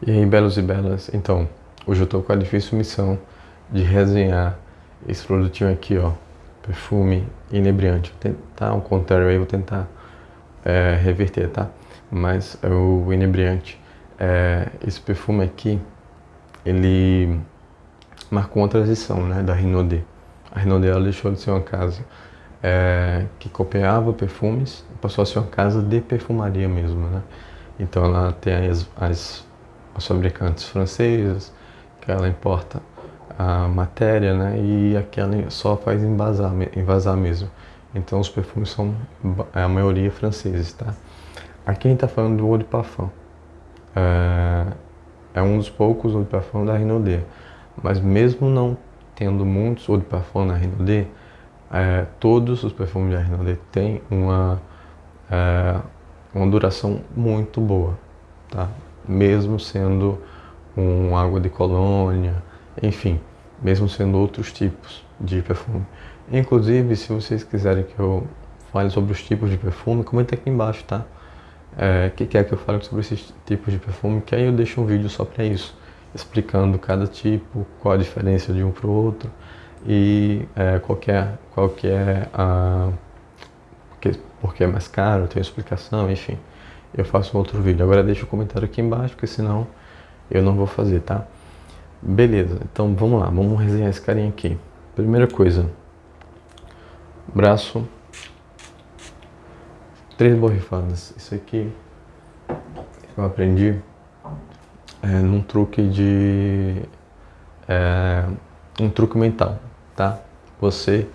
E aí, belos e belas, então, hoje eu estou com a difícil missão de resenhar esse produtinho aqui, ó, perfume inebriante. Vou tentar ao contrário aí, vou tentar é, reverter, tá? Mas é o inebriante, é, esse perfume aqui, ele marcou uma transição, né, da Renaudê. A Renaudê, ela deixou de ser uma casa é, que copiava perfumes, passou a ser uma casa de perfumaria mesmo, né? Então ela tem as, as as fabricantes francesas, que ela importa a matéria, né? E aqui ela só faz envasar, envasar mesmo. Então os perfumes são a maioria franceses, tá? Aqui a gente tá falando do Eau de Parfum. É, é um dos poucos Eau de Parfum da Renaudê. Mas mesmo não tendo muitos Eau de Parfum na Renaudê, é, todos os perfumes da Renaudê têm uma, é, uma duração muito boa, tá? Mesmo sendo um água de colônia, enfim, mesmo sendo outros tipos de perfume. Inclusive, se vocês quiserem que eu fale sobre os tipos de perfume, comenta aqui embaixo, tá? É, que quer que eu fale sobre esses tipos de perfume, que aí eu deixo um vídeo só para isso, explicando cada tipo, qual a diferença de um para o outro e é, qual, que é, qual que é a... Porque, porque é mais caro, tem explicação, enfim eu faço outro vídeo. Agora deixa o comentário aqui embaixo, porque senão eu não vou fazer, tá? Beleza, então vamos lá, vamos resenhar esse carinha aqui. Primeira coisa, braço, três borrifadas. Isso aqui eu aprendi é, num truque de... É, um truque mental, tá? Você,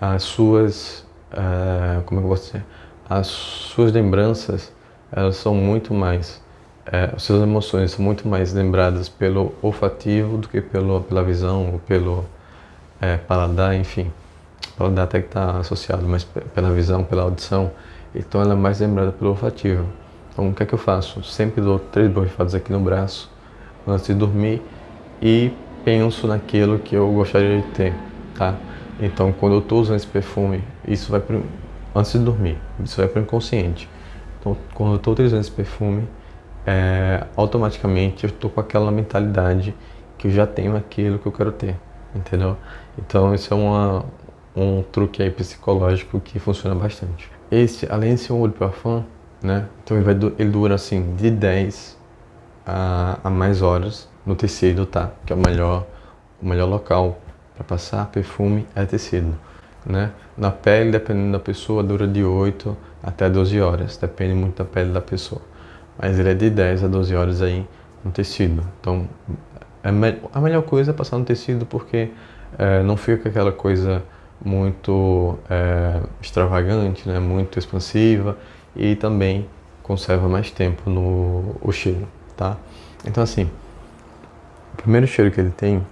as suas... É, como é eu vou dizer? As suas lembranças elas são muito mais, é, as suas emoções são muito mais lembradas pelo olfativo do que pelo, pela visão ou pelo é, paladar, enfim. O paladar até que está associado, mas pela visão, pela audição, então ela é mais lembrada pelo olfativo. Então o que é que eu faço? Sempre dou três borrifadas aqui no braço antes de dormir e penso naquilo que eu gostaria de ter, tá? Então quando eu estou usando esse perfume, isso vai pro, antes de dormir, isso vai para o inconsciente. Então, quando eu estou utilizando esse perfume, é, automaticamente eu estou com aquela mentalidade que eu já tenho aquilo que eu quero ter, entendeu? Então, isso é uma, um truque aí psicológico que funciona bastante. Esse, além de ser um olho parfum, né? Então ele, vai, ele dura assim de 10 a, a mais horas no tecido, tá? Que é o melhor, o melhor local para passar perfume é tecido, né? Na pele, dependendo da pessoa, dura de 8 até 12 horas, depende muito da pele da pessoa. Mas ele é de 10 a 12 horas aí no tecido. Então, é a melhor coisa é passar no tecido porque é, não fica aquela coisa muito é, extravagante, né? muito expansiva e também conserva mais tempo no o cheiro, tá? Então assim, o primeiro cheiro que ele tem,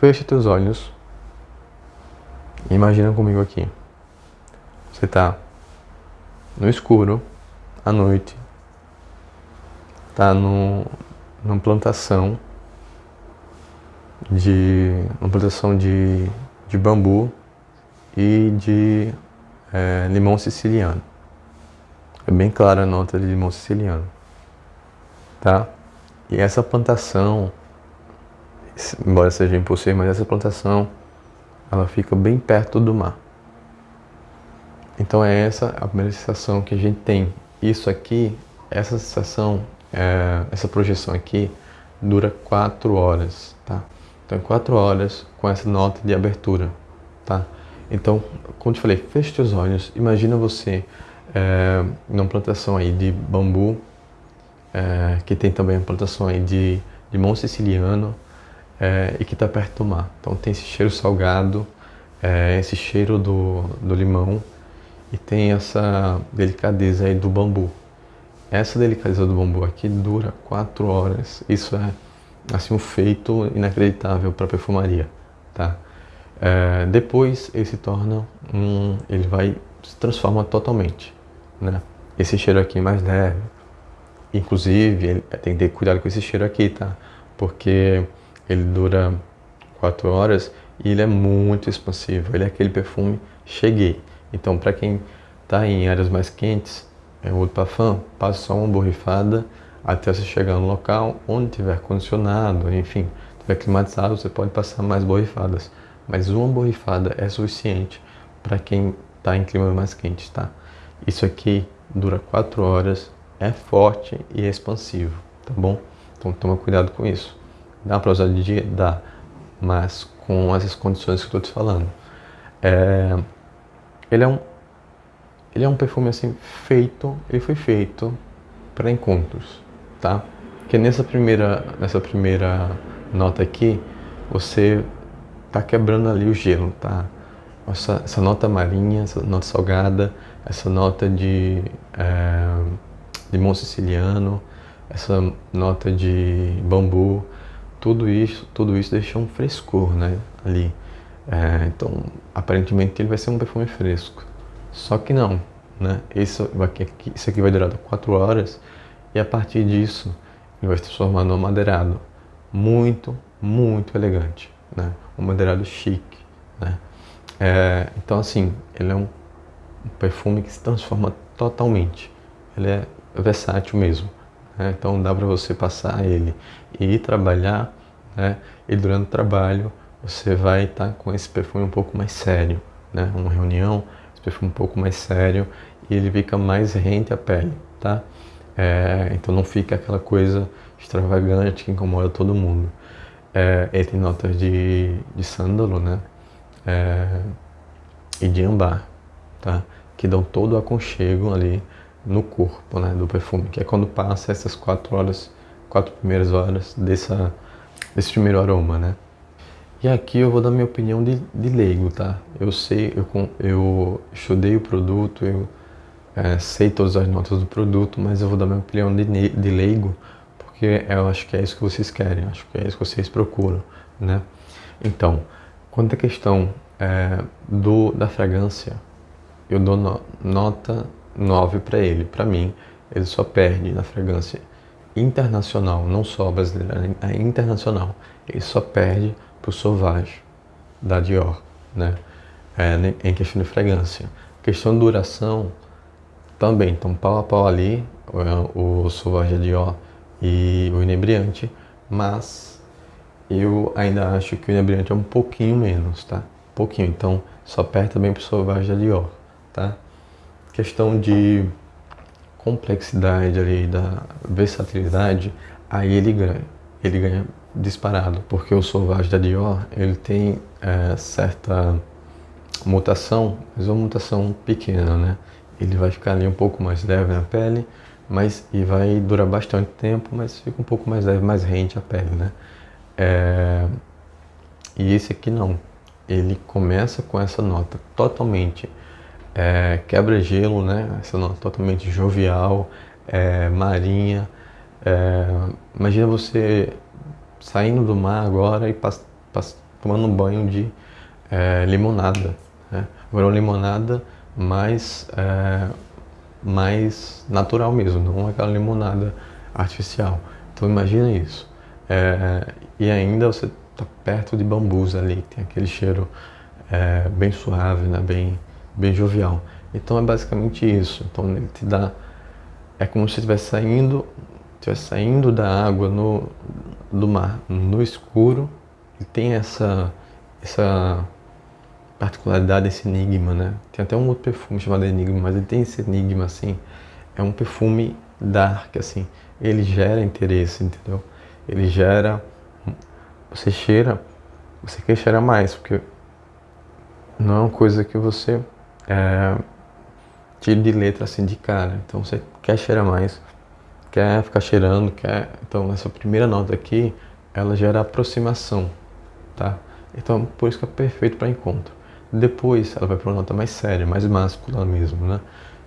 fecha teus olhos, imagina comigo aqui, você tá no escuro, à noite, tá no, numa plantação de uma plantação de, de bambu e de é, limão siciliano. É bem clara a nota de limão siciliano, tá? E essa plantação, embora seja impossível, mas essa plantação, ela fica bem perto do mar. Então é essa a primeira sensação que a gente tem. Isso aqui, essa sensação, é, essa projeção aqui, dura 4 horas, tá? Então 4 horas com essa nota de abertura, tá? Então, como te falei, feche os olhos, imagina você é, numa plantação aí de bambu, é, que tem também uma plantação aí de limão siciliano é, e que está perto do mar. Então tem esse cheiro salgado, é, esse cheiro do, do limão, e tem essa delicadeza aí do bambu. Essa delicadeza do bambu aqui dura 4 horas. Isso é assim um feito inacreditável para perfumaria, tá? É, depois ele se torna um, ele vai se transforma totalmente, né? Esse cheiro aqui é mais leve. Inclusive, ele, tem que ter cuidado com esse cheiro aqui, tá? Porque ele dura 4 horas e ele é muito expansivo. Ele é aquele perfume cheguei. Então, para quem está em áreas mais quentes, é, o parfum passa só uma borrifada, até você chegar no local onde tiver condicionado, enfim, tiver climatizado, você pode passar mais borrifadas. Mas uma borrifada é suficiente para quem está em clima mais quente, tá? Isso aqui dura 4 horas, é forte e é expansivo, tá bom? Então toma cuidado com isso. Dá para usar de dia? Dá, mas com essas condições que eu estou te falando. É, ele é um ele é um perfume assim feito, ele foi feito para encontros, tá? Que nessa primeira nessa primeira nota aqui, você tá quebrando ali o gelo, tá? Essa, essa nota marinha, essa nota salgada, essa nota de é, siciliano, essa nota de bambu, tudo isso, tudo isso deixa um frescor, né? Ali. É, então, aparentemente ele vai ser um perfume fresco. Só que não, né? Isso aqui, isso aqui vai durar 4 horas e a partir disso ele vai se transformar num madeirado muito, muito elegante, né? Um madeirado chique, né? É, então assim, ele é um, um, perfume que se transforma totalmente. Ele é versátil mesmo. Né? Então dá para você passar ele e ir trabalhar, né? E durante o trabalho você vai estar com esse perfume um pouco mais sério, né? Uma reunião, esse perfume um pouco mais sério e ele fica mais rente à pele, tá? É, então não fica aquela coisa extravagante que incomoda todo mundo. É, ele tem notas de, de sândalo, né? É, e de ambar, tá? Que dão todo o aconchego ali no corpo, né? Do perfume, que é quando passa essas quatro horas, quatro primeiras horas dessa, desse primeiro aroma, né? E aqui eu vou dar minha opinião de, de leigo, tá? Eu sei, eu, eu estudei o produto, eu é, sei todas as notas do produto, mas eu vou dar minha opinião de, de leigo, porque eu acho que é isso que vocês querem, acho que é isso que vocês procuram, né? Então, quanto à questão é, do, da fragrância, eu dou no, nota 9 para ele. Para mim, ele só perde na fragrância internacional, não só brasileira, é internacional. Ele só perde para o Sauvage da Dior, né? É, em questão de fragrância. Questão de duração, também estão pau a pau ali, o, o Sauvage da Dior e o Inebriante, mas eu ainda acho que o Inebriante é um pouquinho menos, tá? Um pouquinho, então só perde também para o Sauvage Dior, tá? Questão de complexidade ali, da versatilidade, aí ele ganha, ele ganha disparado, porque o Sauvage da Dior, ele tem é, certa mutação, mas uma mutação pequena, né? Ele vai ficar ali um pouco mais leve na pele, mas e vai durar bastante tempo, mas fica um pouco mais leve, mais rente a pele, né? É, e esse aqui não, ele começa com essa nota totalmente é, quebra-gelo, né? Essa nota totalmente jovial, é, marinha. É, imagina você saindo do mar agora e tomando um banho de é, limonada. Né? Agora uma limonada mais, é, mais natural mesmo, não aquela limonada artificial. Então imagina isso. É, e ainda você está perto de bambus ali, tem aquele cheiro é, bem suave, né? bem, bem jovial. Então é basicamente isso. Então ele te dá. É como se estivesse saindo, estivesse saindo da água no, do mar no escuro e tem essa, essa particularidade, esse enigma, né? Tem até um outro perfume chamado Enigma, mas ele tem esse enigma assim. É um perfume dark, assim. Ele gera interesse, entendeu? Ele gera. Você cheira, você quer cheirar mais, porque não é uma coisa que você é, tira de letra assim de cara. Então você quer cheirar mais, quer ficar cheirando, quer. Então essa primeira nota aqui, ela gera aproximação, tá? Então por isso que é perfeito para encontro. Depois ela vai para uma nota mais séria, mais máscula mesmo, né?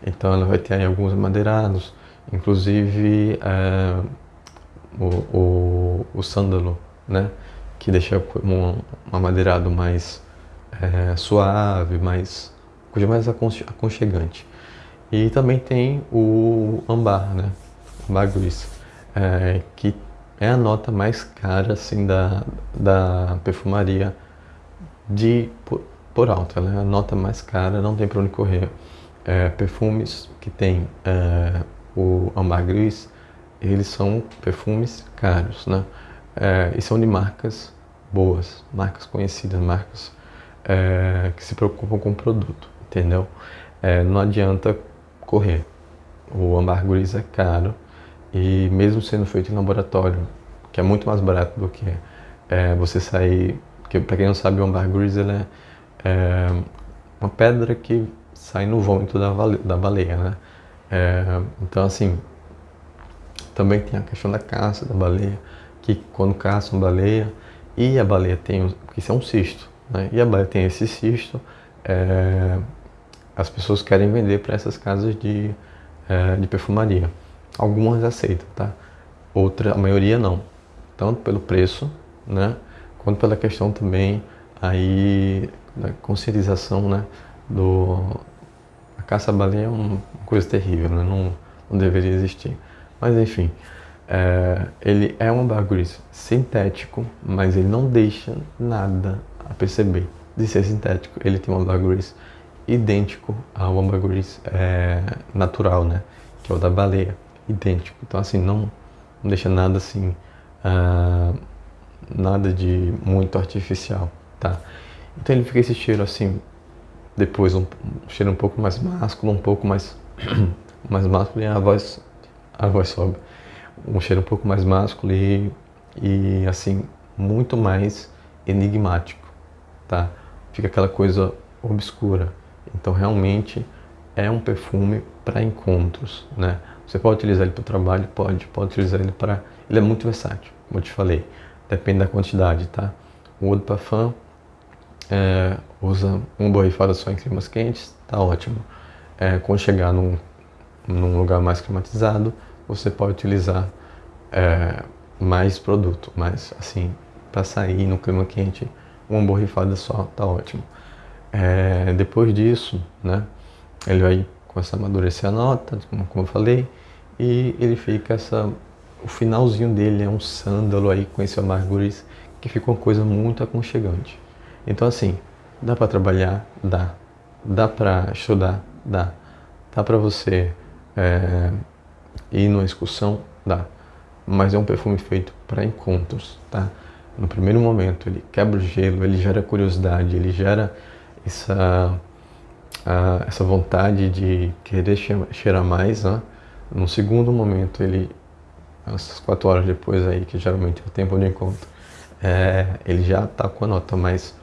Então ela vai ter aí alguns madeirados, inclusive é, o, o, o, sândalo, né? Que deixa um, um amadeirado mais é, suave, mais, coisa mais aconchegante. E também tem o ambar, né? Gris, é, que é a nota mais cara assim da, da perfumaria de por alto, ela é a nota mais cara, não tem para onde correr. É, perfumes que tem é, o ambar gris eles são perfumes caros, né? É, e são de marcas boas, marcas conhecidas, marcas é, que se preocupam com o produto, entendeu? É, não adianta correr. O ambergris é caro e mesmo sendo feito em laboratório, que é muito mais barato do que é, você sair... Que, para quem não sabe, o ambergris ele é, é, uma pedra que sai no vômito da, da baleia, né? É, então, assim, também tem a questão da caça da baleia, que quando caçam baleia e a baleia tem, porque isso é um cisto, né? e a baleia tem esse cisto, é, as pessoas querem vender para essas casas de, é, de perfumaria. Algumas aceitam, tá? Outra, a maioria não. Tanto pelo preço, né? Quanto pela questão também aí da conscientização, né? Do, a caça-baleia é uma coisa terrível, né? não, não deveria existir. Mas enfim, é, ele é um ambergris sintético, mas ele não deixa nada a perceber de ser sintético. Ele tem um ambergris idêntico ao ambergris é, natural, né? Que é o da baleia, idêntico. Então assim, não, não deixa nada assim, uh, nada de muito artificial, tá? Então ele fica esse cheiro assim, depois um, um cheiro um pouco mais másculo, um pouco mais, mais másculo e a voz a voz sobe. Um cheiro um pouco mais másculo e, e assim, muito mais enigmático, tá? Fica aquela coisa obscura. Então, realmente é um perfume para encontros, né? Você pode utilizar ele para o trabalho? Pode. Pode utilizar ele para... Ele é muito versátil, como eu te falei. Depende da quantidade, tá? O Eau de Parfum é, usa uma borrifada só em climas quentes, tá ótimo. É, quando chegar num, num lugar mais climatizado, você pode utilizar é, mais produto, mas assim, para sair no clima quente, uma borrifada só tá ótimo. É, depois disso, né, ele vai começar a amadurecer a nota, como, como eu falei, e ele fica essa, o finalzinho dele é um sândalo aí com esse amarguris, que fica uma coisa muito aconchegante. Então assim, dá para trabalhar? Dá. Dá para estudar? Dá. Dá para você é, ir numa excursão? Dá. Mas é um perfume feito para encontros, tá? No primeiro momento ele quebra o gelo, ele gera curiosidade, ele gera essa, a, essa vontade de querer cheirar mais, né? No segundo momento ele, essas quatro horas depois aí, que geralmente é o tempo de encontro, é, ele já está com a nota mais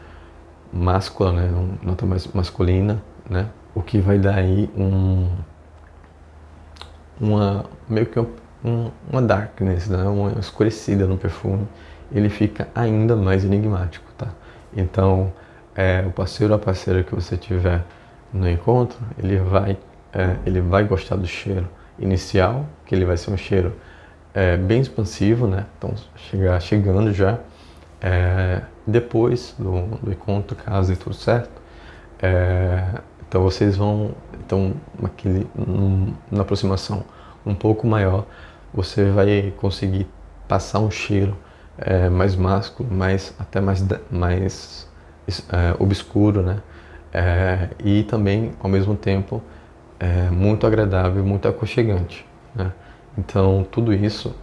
máscula, né? Uma nota mais masculina, né? O que vai dar aí um uma meio que um, uma darkness, né? uma escurecida no perfume, ele fica ainda mais enigmático, tá? Então, é, o parceiro ou a parceira que você tiver no encontro, ele vai, é, ele vai gostar do cheiro inicial, que ele vai ser um cheiro é, bem expansivo, né? Então, chegar chegando já. É, depois do, do encontro, caso dê tudo certo, é, então vocês vão, então na aproximação um pouco maior, você vai conseguir passar um cheiro é, mais másculo, mais, até mais, mais é, obscuro, né? É, e também, ao mesmo tempo, é, muito agradável, muito aconchegante. Né? Então, tudo isso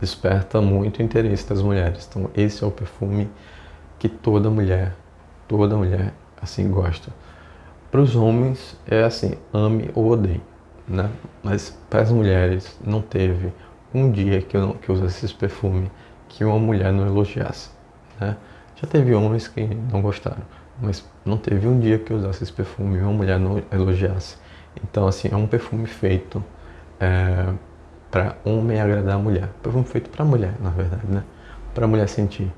desperta muito interesse das mulheres. Então, esse é o perfume que toda mulher, toda mulher, assim, gosta. Para os homens é assim, ame ou odeie, né? Mas para as mulheres não teve um dia que eu, não, que eu usasse esse perfume que uma mulher não elogiasse, né? Já teve homens que não gostaram, mas não teve um dia que eu usasse esse perfume e uma mulher não elogiasse. Então assim, é um perfume feito é, para homem agradar a mulher. Perfume feito para mulher, na verdade, né? Para mulher sentir.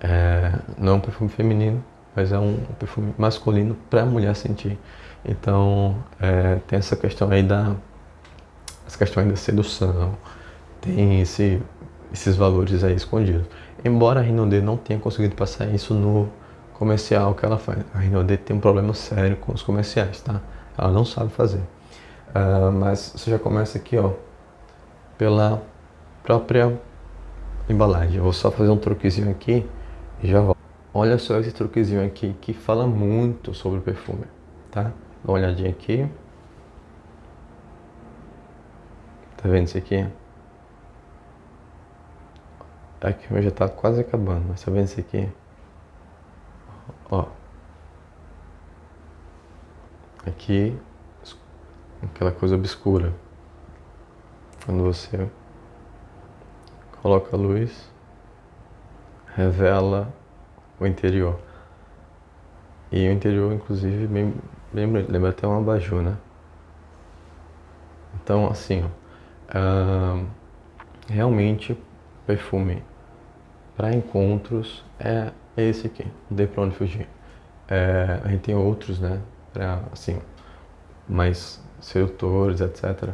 É, não é um perfume feminino, mas é um perfume masculino para mulher sentir. Então, é, tem essa questão aí da as questões da sedução, tem esse, esses valores aí escondidos. Embora a Rinode não tenha conseguido passar isso no comercial que ela faz. A Rinode tem um problema sério com os comerciais, tá? Ela não sabe fazer. Uh, mas você já começa aqui, ó, pela própria embalagem. Eu vou só fazer um truquezinho aqui e já volto. Olha só esse truquezinho aqui que fala muito sobre o perfume, tá? Dá uma olhadinha aqui. Tá vendo isso aqui? Aqui já está quase acabando, mas tá vendo isso aqui? Ó. Aqui, aquela coisa obscura. Quando você coloca a luz, revela o interior. E o interior, inclusive, bem, bem, lembra até um abajur, né? Então, assim, ó, uh, realmente perfume para encontros é esse aqui, não tem pra onde fugir. É, a gente tem outros, né, para assim, mais sedutores, etc.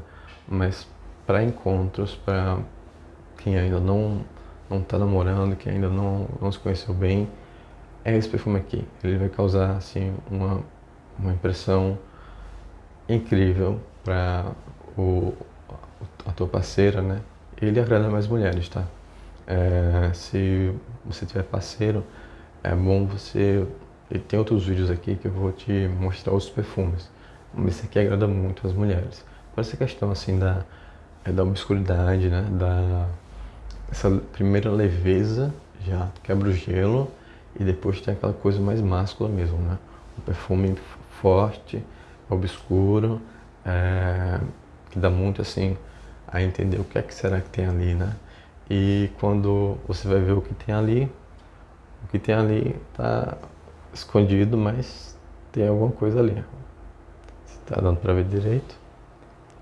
Mas para encontros, para quem ainda não não está namorando, quem ainda não, não se conheceu bem, é esse perfume aqui. Ele vai causar assim uma, uma impressão incrível para o a tua parceira, né? Ele agrada mais mulheres, tá? É, se você tiver parceiro, é bom você. E tem outros vídeos aqui que eu vou te mostrar os perfumes. Esse aqui agrada muito as mulheres. Por essa questão assim da, é da obscuridade, né? Da essa primeira leveza já quebra o gelo e depois tem aquela coisa mais máscula mesmo, né? Um perfume forte, obscuro, é, que dá muito assim a entender o que é que será que tem ali, né? E quando você vai ver o que tem ali, o que tem ali está escondido, mas tem alguma coisa ali. Está dando para ver direito,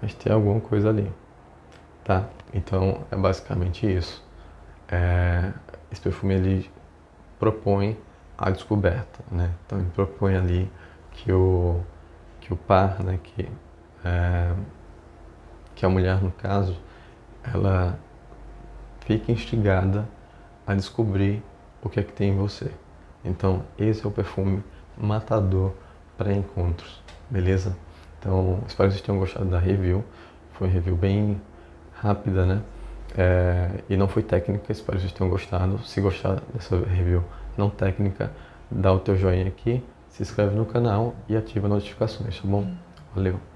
mas tem alguma coisa ali, tá? Então é basicamente isso. É, esse perfume ele propõe a descoberta, né? Então ele propõe ali que o que o par, né? Que é, que a mulher no caso, ela fique instigada a descobrir o que é que tem em você. Então, esse é o perfume matador para encontros, beleza? Então, espero que vocês tenham gostado da review. Foi uma review bem rápida, né? É, e não foi técnica, espero que vocês tenham gostado. Se gostar dessa review não técnica, dá o teu joinha aqui, se inscreve no canal e ativa as notificações, tá bom? Valeu!